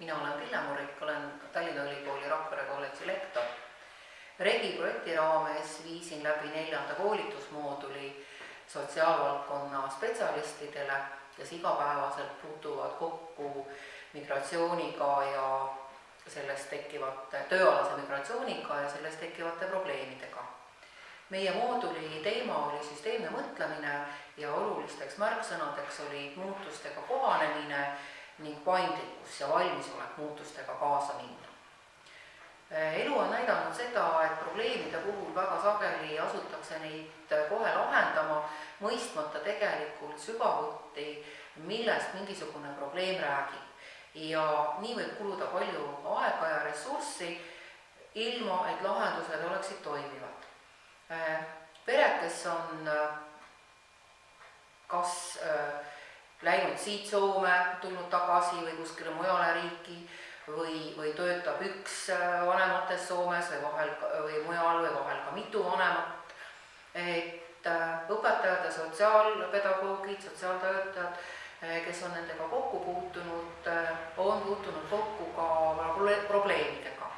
mina olen Pille Murik, olen Tallinna Ülikooli Rakvere kolledži lektor. Regi projekti raames viisin läbi neljanda koolitusmooduli sotsiaalvaldkonna spetsialistidele, kes igapäevaselt puutuvad kokku migratsiooniga ja sellest tekkivate, tööalase migratsiooniga ja sellest tekkivate probleemidega. meie mooduli teema oli süsteemne mõtlemine ja olulisteks märksõnadeks olid muutustega kohanemine ning paindlikkus ja valmisolek muutustega kaasa minna. elu on näidanud seda, et probleemide puhul väga sageli asutakse neid kohe lahendama, mõistmata tegelikult sügavuti, millest mingisugune probleem räägib. ja nii võib kuluda palju aega ja ressurssi, ilma et lahendused oleksid toimivad. pered, kes on läinud siit Soome, tulnud tagasi või kuskile mujale riiki või, või töötab üks äh, vanematest Soomes või vahel või mujal või vahel ka mitu vanemat. et äh, õpetajad ja sotsiaalpedagoogid, sotsiaaltöötajad, äh, kes on nendega kokku puutunud, on puutunud kokku ka probleemidega.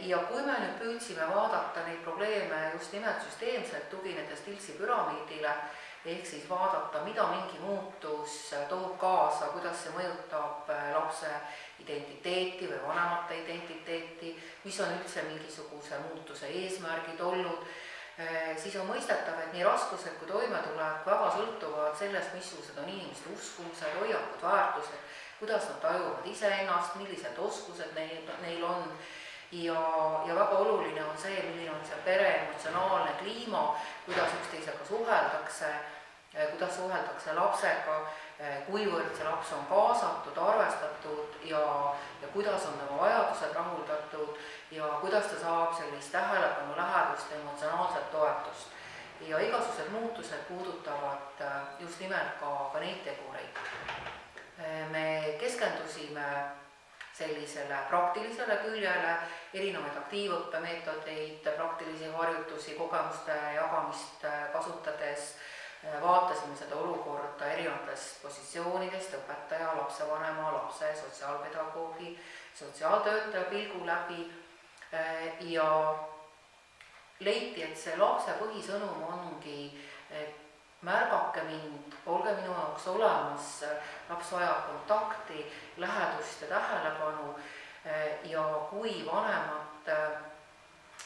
ja kui me nüüd püüdsime vaadata neid probleeme just nimelt süsteemselt, tuginedes Tiltsi püramiidile, ehk siis vaadata, mida mingi muutus toob kaasa, kuidas see mõjutab äh, lapse identiteeti või vanemate identiteeti, mis on üldse mingisuguse muutuse eesmärgid olnud, äh, siis on mõistetav, et nii raskused kui toimetulek väga sõltuvad sellest, missugused on inimeste uskumused, hoiakud, väärtused, kuidas nad tajuvad iseennast, millised oskused neil, neil on. Ja, ja väga oluline on see, milline on see pere emotsionaalne kliima, kuidas üksteisega suheldakse Eh, kuidas suheldakse lapsega, eh, kuivõrd see laps on kaasatud, arvestatud ja, ja kuidas on tema vajadused rahuldatud ja kuidas ta saab sellist tähelepanu, lähedust, emotsionaalset toetust. ja igasugused muutused puudutavad eh, just nimelt ka, ka neid tegureid. me keskendusime sellisele praktilisele küljele, erinevaid aktiivõppemeetodeid, praktilisi harjutusi, kogemuste jagamist kasutades vaatasime seda olukorda erinevatest positsioonidest, õpetaja, lapsevanema, lapse, sotsiaalpedagoogi, sotsiaaltöötaja pilgu läbi ja leiti, et see lapse põhisõnum ongi, et märgake mind, olge minu jaoks olemas, laps vajab kontakti, lähedust ja tähelepanu kui vanemad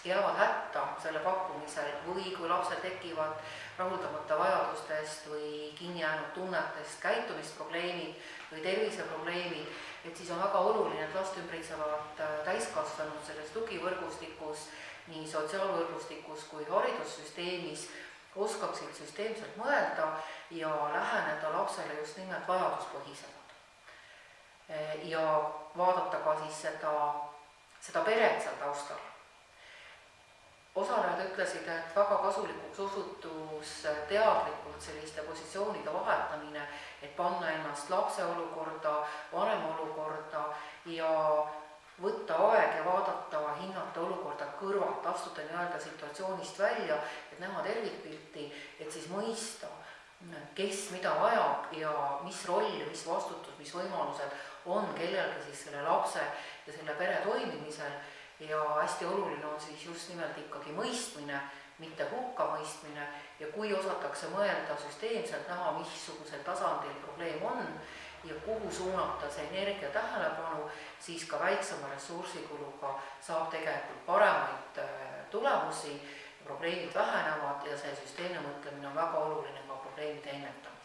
jäävad hätta selle pakkumisel või kui lapsel tekivad rahuldamata vajadustest või kinni jäänud tunnetest käitumisprobleemid või terviseprobleemid, et siis on väga oluline, et last ümbritsevad äh, täiskasvanud selles tugivõrgustikus, nii sotsiaalvõrgustikus kui haridussüsteemis, oskaksid süsteemselt mõelda ja läheneda lapsele just nimelt vajaduspõhisemalt. Äh, ja vaadata ka siis seda, seda peret seal taustal. Osalejad ütlesid, et väga kasulikuks osutus teadlikult selliste positsioonide vahetamine, et panna ennast lapse olukorda, vanema olukorda ja võtta aeg ja vaadata, hinnata olukorda kõrvalt, astuda nii-öelda situatsioonist välja, et näha tervikpilti, et siis mõista, kes mida vajab ja mis roll, mis vastutus, mis võimalused on kellelgi siis selle lapse ja selle pere toimimisel. Ja hästi oluline on siis just nimelt ikkagi mõistmine, mitte hukkamõistmine ja kui osatakse mõelda süsteemselt, näha, missugusel tasandil probleem on ja kuhu suunata see energia tähelepanu, siis ka väiksema ressursikuluga saab tegelikult paremaid äh, tulemusi, probleemid vähenevad ja see süsteemne mõtlemine on väga oluline ka probleemide ennetamisel.